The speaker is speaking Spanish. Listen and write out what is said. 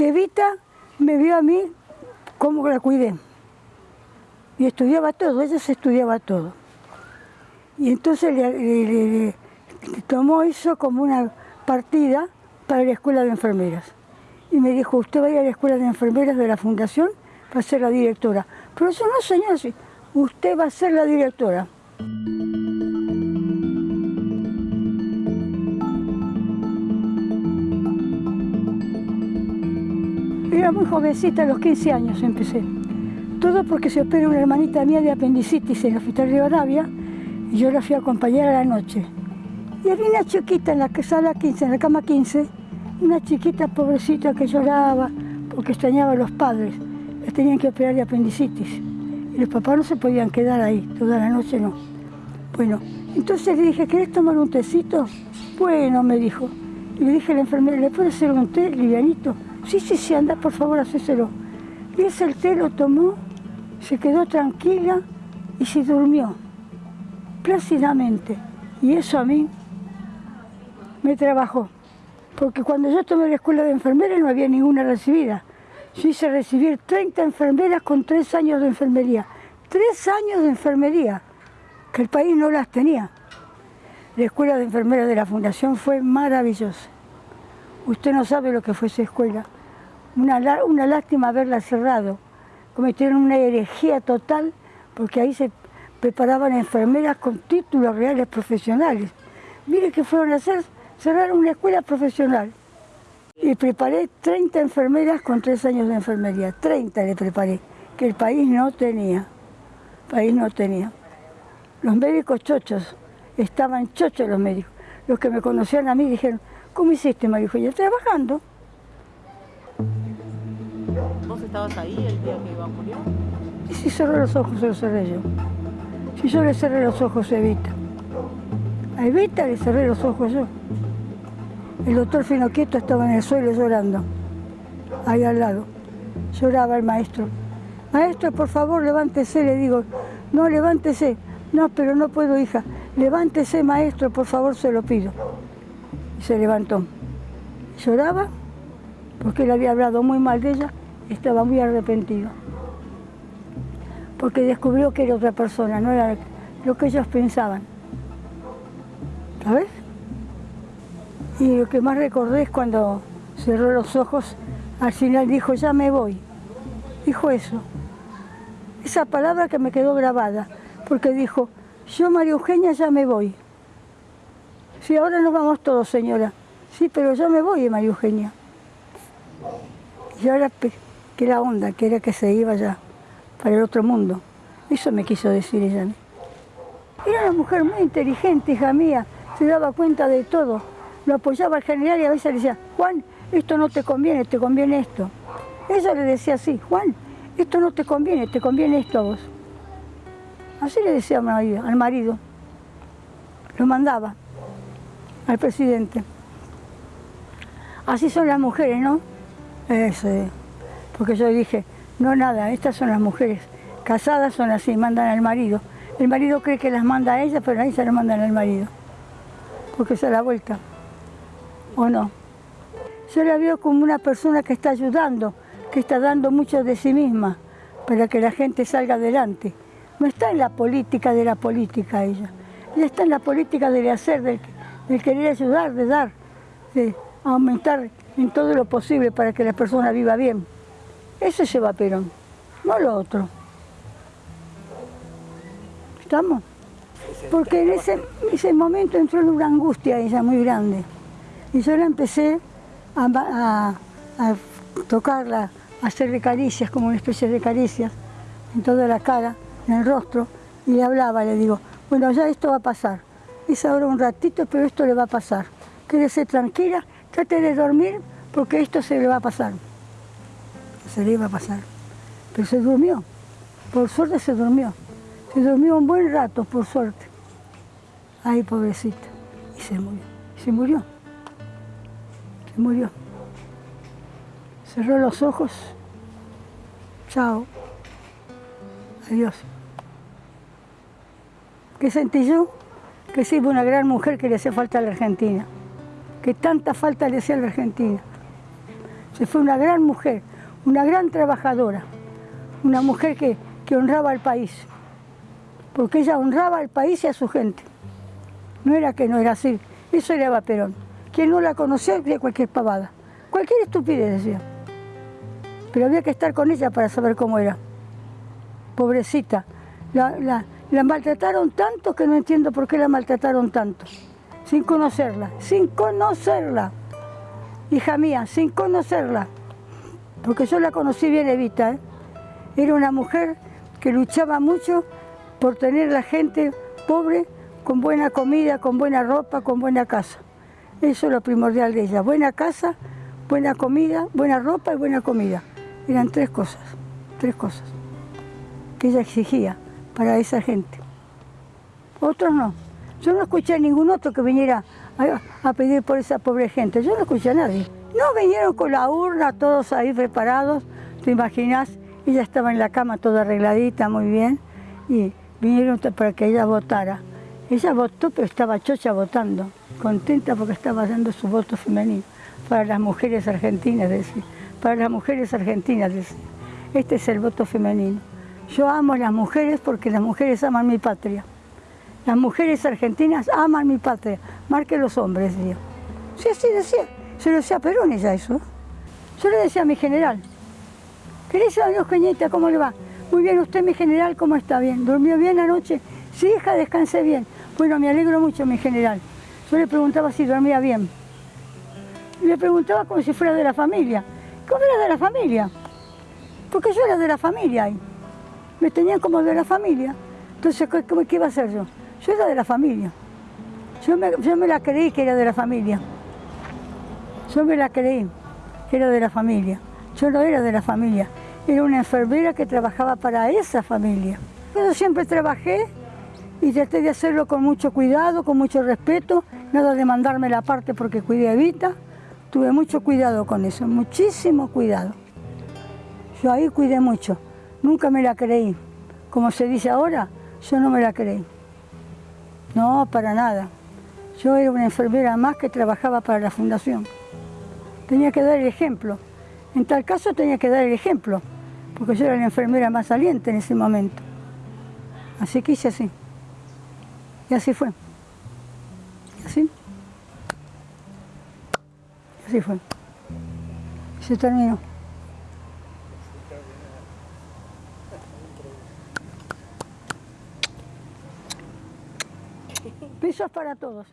que Evita me vio a mí como la cuidé. Y estudiaba todo, ella se estudiaba todo. Y entonces le, tomó eso como una partida para la escuela de enfermeras. Y me dijo, usted va a ir a la escuela de enfermeras de la fundación para ser la directora. Pero eso no, señor, usted va a ser la directora. Era muy jovencita, a los 15 años empecé. Todo porque se operó una hermanita mía de apendicitis en el hospital de Rivadavia y yo la fui a acompañar a la noche. Y había una chiquita en la sala 15, en la cama 15, una chiquita pobrecita que lloraba porque extrañaba a los padres. Les tenían que operar de apendicitis. Y los papás no se podían quedar ahí, toda la noche no. Bueno, entonces le dije, ¿querés tomar un tecito? Bueno, me dijo. Y le dije a la enfermera, ¿le puedo hacer un té livianito? Sí, sí, sí, anda, por favor, hacéselo. Y ese el té lo tomó se quedó tranquila y se durmió plácidamente. Y eso a mí me trabajó. Porque cuando yo tomé la escuela de enfermeras no había ninguna recibida. Yo hice recibir 30 enfermeras con 3 años de enfermería. 3 años de enfermería, que el país no las tenía. La escuela de enfermeras de la Fundación fue maravillosa. Usted no sabe lo que fue esa escuela. Una, lástima haberla cerrado cometieron una herejía total porque ahí se preparaban enfermeras con títulos reales profesionales. Mire qué fueron a hacer, cerraron una escuela profesional. Y preparé 30 enfermeras con tres años de enfermería, 30 le preparé, que el país no tenía, el país no tenía. Los médicos chochos, estaban chochos los médicos. Los que me conocían a mí dijeron, ¿cómo hiciste, María Trabajando. ¿Vos estabas ahí el día que Iván murió? Y si cerró los ojos, se los cerré yo. Si yo le cerré los ojos a Evita. A Evita le cerré los ojos yo. El doctor Finoquieto estaba en el suelo llorando, ahí al lado. Lloraba el maestro. Maestro, por favor, levántese, le digo. No, levántese. No, pero no puedo, hija. Levántese, maestro, por favor, se lo pido. Se levantó. Lloraba porque él había hablado muy mal de ella estaba muy arrepentido. Porque descubrió que era otra persona, no era lo que ellos pensaban. ¿Sabes? Y lo que más recordé es cuando cerró los ojos, al final dijo, ya me voy. Dijo eso. Esa palabra que me quedó grabada, porque dijo, yo María Eugenia ya me voy. Sí, ahora nos vamos todos, señora. Sí, pero ya me voy, María Eugenia. Y ahora que la onda, que era que se iba ya para el otro mundo. Eso me quiso decir ella. Era una mujer muy inteligente, hija mía, se daba cuenta de todo. Lo apoyaba al general y a veces le decía, Juan, esto no te conviene, te conviene esto. Ella le decía así, Juan, esto no te conviene, te conviene esto a vos. Así le decía al marido. Lo mandaba al presidente. Así son las mujeres, ¿no? Ese porque yo dije, no nada, estas son las mujeres, casadas son así, mandan al marido. El marido cree que las manda a ellas, pero ahí se las mandan al marido, porque se da vuelta, ¿o no? Yo la veo como una persona que está ayudando, que está dando mucho de sí misma para que la gente salga adelante. No está en la política de la política ella, ella está en la política del hacer, del, del querer ayudar, de dar, de aumentar en todo lo posible para que la persona viva bien. Ese lleva Perón, no lo otro. ¿Estamos? Porque en ese, momento entró en una angustia ella muy grande. Y yo la empecé a, tocarla, a hacerle caricias, como una especie de caricias, en toda la cara, en el rostro, y le hablaba, le digo, bueno, ya esto va a pasar. Es ahora un ratito, pero esto le va a pasar. Quédese tranquila, trate de dormir, porque esto se le va a pasar se le iba a pasar. Pero se durmió, por suerte se durmió. Se durmió un buen rato, por suerte. Ay, pobrecita. Y se murió. Se murió. Se murió. Cerró los ojos. Chao. Adiós. ¿Qué sentí yo? Que iba una gran mujer que le hacía falta a la Argentina. Que tanta falta le hacía a la Argentina. Se fue una gran mujer, una gran trabajadora, una mujer que, honraba al país, porque ella honraba al país y a su gente. No era que no era así, eso era Perón. Quien no la conocía decía cualquier pavada, cualquier estupidez decía. Pero había que estar con ella para saber cómo era. Pobrecita, la- la maltrataron tanto que no entiendo por qué la maltrataron tanto. Sin conocerla, sin conocerla. Hija mía, sin conocerla. Porque yo la conocí bien, Evita. ¿eh? Era una mujer que luchaba mucho por tener la gente pobre con buena comida, con buena ropa, con buena casa. Eso es lo primordial de ella. Buena casa, buena comida, buena ropa y buena comida. Eran tres cosas, tres cosas que ella exigía para esa gente. Otros no. Yo no escuché a ningún otro que viniera a, pedir por esa pobre gente. Yo no escuché a nadie. No vinieron con la urna, todos ahí preparados. ¿Te imaginas? Ella estaba en la cama toda arregladita, muy bien. Y vinieron para que ella votara. Ella votó, pero estaba chocha votando. Contenta porque estaba dando su voto femenino. Para las mujeres argentinas, decía. Para las mujeres argentinas, decía. Este es el voto femenino. Yo amo a las mujeres porque las mujeres aman mi patria. Las mujeres argentinas aman mi patria, más que los hombres, decía. Sí, así decía. Se lo decía a Perón ella eso. Yo le decía a mi general, querés a Dios Cañita, ¿cómo le va? Muy bien, usted mi general, ¿cómo está? Bien. ¿Durmió bien anoche? Sí, hija, descansé bien. Bueno, me alegro mucho, mi general. Yo le preguntaba si dormía bien. Le preguntaba como si fuera de la familia. ¿Cómo era de la familia? Porque yo era de la familia ahí. Me tenían como de la familia. Entonces, ¿qué, iba a hacer yo? Yo era de la familia. Yo me, yo me la creí que era de la familia. Yo me la creí que era de la familia. Yo no era de la familia. Era una enfermera que trabajaba para esa familia. Yo siempre trabajé y traté de hacerlo con mucho cuidado, con mucho respeto, nada de mandarme la parte porque cuidé a Evita. Tuve mucho cuidado con eso, muchísimo cuidado. Yo ahí cuidé mucho, nunca me la creí. Como se dice ahora, yo no me la creí. No, para nada. Yo era una enfermera más que trabajaba para la fundación. Tenía que dar el ejemplo. En tal caso tenía que dar el ejemplo, porque yo era la enfermera más saliente en ese momento. Así que hice así. Y así fue. Así. Así fue. Y se terminó. Besos para todos.